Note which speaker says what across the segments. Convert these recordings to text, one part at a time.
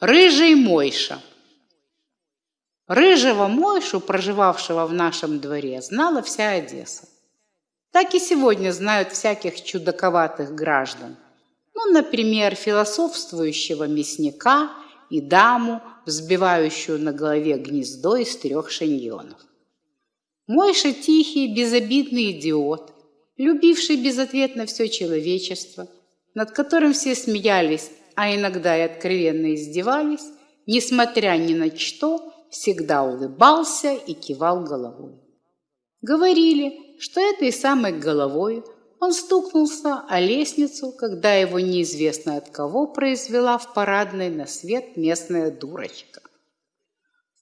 Speaker 1: Рыжий Мойша. Рыжего Мойшу, проживавшего в нашем дворе, знала вся Одесса. Так и сегодня знают всяких чудаковатых граждан. Ну, например, философствующего мясника и даму, взбивающую на голове гнездо из трех шиньонов. Мойша тихий, безобидный идиот, любивший безответно все человечество, над которым все смеялись а иногда и откровенно издевались, несмотря ни на что, всегда улыбался и кивал головой. Говорили, что этой самой головой он стукнулся о лестницу, когда его неизвестно от кого произвела в парадной на свет местная дурочка.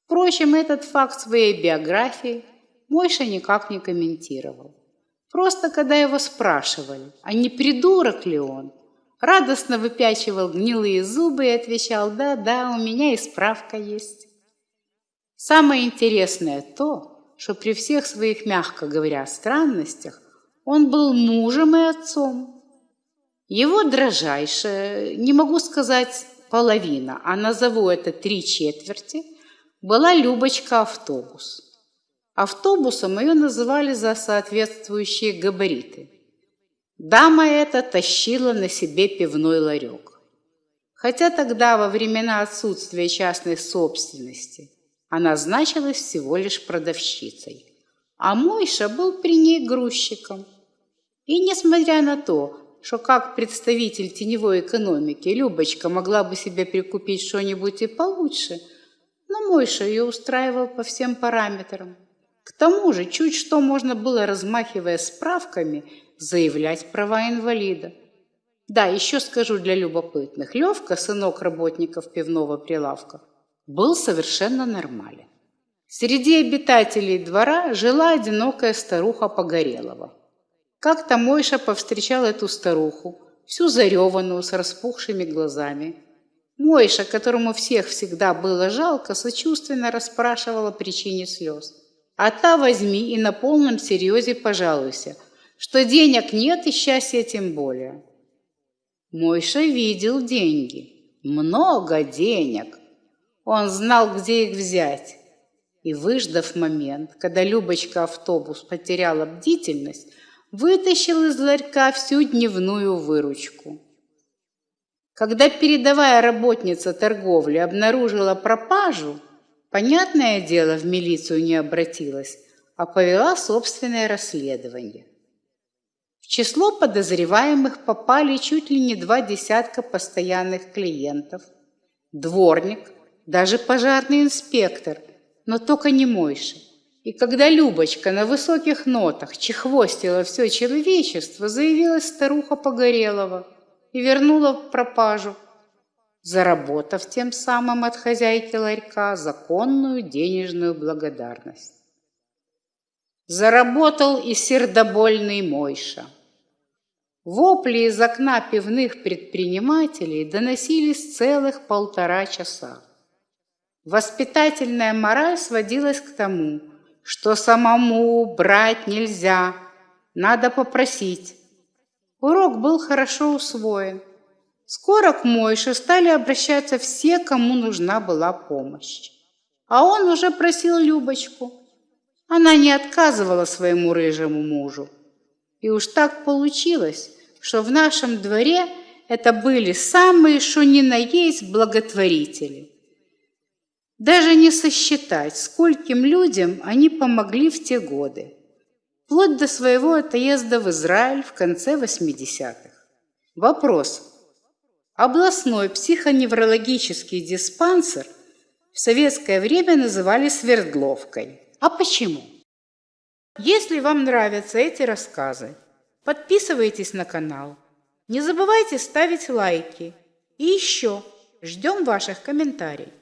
Speaker 1: Впрочем, этот факт своей биографии Мойша никак не комментировал. Просто когда его спрашивали, а не придурок ли он, радостно выпячивал гнилые зубы и отвечал «Да-да, у меня и справка есть». Самое интересное то, что при всех своих, мягко говоря, странностях он был мужем и отцом. Его дрожайшая, не могу сказать половина, а назову это три четверти, была Любочка автобус. Автобусом ее называли за соответствующие габариты – Дама эта тащила на себе пивной ларек. Хотя тогда, во времена отсутствия частной собственности, она значилась всего лишь продавщицей, а Мойша был при ней грузчиком. И несмотря на то, что как представитель теневой экономики Любочка могла бы себе прикупить что-нибудь и получше, но Мойша ее устраивал по всем параметрам. К тому же, чуть что можно было, размахивая справками, заявлять права инвалида. Да, еще скажу для любопытных. Левка, сынок работников пивного прилавка, был совершенно нормален. Среди обитателей двора жила одинокая старуха Погорелова. Как-то Мойша повстречал эту старуху, всю зареванную, с распухшими глазами. Мойша, которому всех всегда было жалко, сочувственно расспрашивала причине слез. А та возьми и на полном серьезе пожалуйся – что денег нет и счастья тем более. Мойша видел деньги, много денег. Он знал, где их взять. И, выждав момент, когда Любочка автобус потеряла бдительность, вытащил из ларька всю дневную выручку. Когда передовая работница торговли обнаружила пропажу, понятное дело, в милицию не обратилась, а повела собственное расследование число подозреваемых попали чуть ли не два десятка постоянных клиентов, дворник, даже пожарный инспектор, но только не Мойша. И когда Любочка на высоких нотах чехвостила все человечество, заявилась старуха Погорелова и вернула пропажу, заработав тем самым от хозяйки ларька законную денежную благодарность. Заработал и сердобольный Мойша – Вопли из окна пивных предпринимателей доносились целых полтора часа. Воспитательная мораль сводилась к тому, что самому брать нельзя, надо попросить. Урок был хорошо усвоен. Скоро к Мойше стали обращаться все, кому нужна была помощь. А он уже просил Любочку. Она не отказывала своему рыжему мужу. И уж так получилось, что в нашем дворе это были самые, что ни на есть, благотворители. Даже не сосчитать, скольким людям они помогли в те годы, вплоть до своего отъезда в Израиль в конце 80-х. Вопрос. Областной психоневрологический диспансер в советское время называли Свердловкой. А почему? Если вам нравятся эти рассказы, Подписывайтесь на канал. Не забывайте ставить лайки. И еще ждем ваших комментариев.